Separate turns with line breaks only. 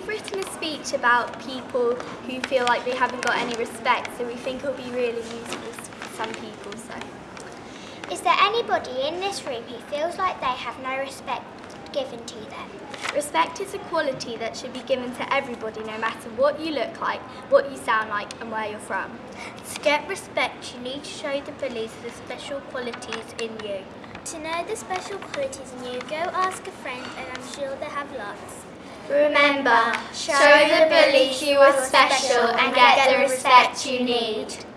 we've written a speech about people who feel like they haven't got any respect, so we think it'll be really useful for some people. So,
Is there anybody in this room who feels like they have no respect given to them?
respect is a quality that should be given to everybody, no matter what you look like, what you sound like, and where you're from.
To get respect, you need to show the bullies the special qualities in you.
To know the special qualities in you, go ask a friend, and I'm sure they have lots.
Remember, show the bullies you are special and get the respect you need.